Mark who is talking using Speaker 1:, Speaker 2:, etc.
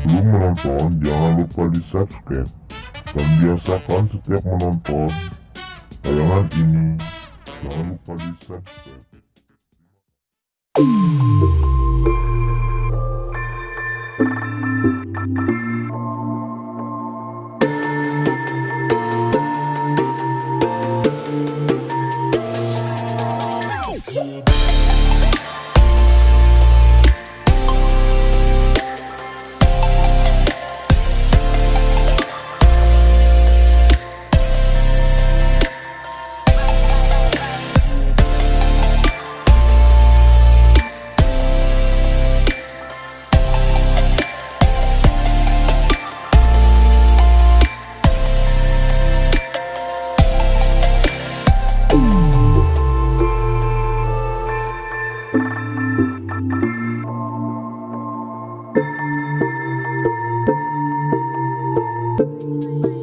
Speaker 1: Sebelum menonton, jangan lupa di subscribe dan biasakan setiap menonton tayangan ini. Jangan lupa di subscribe. Thank you.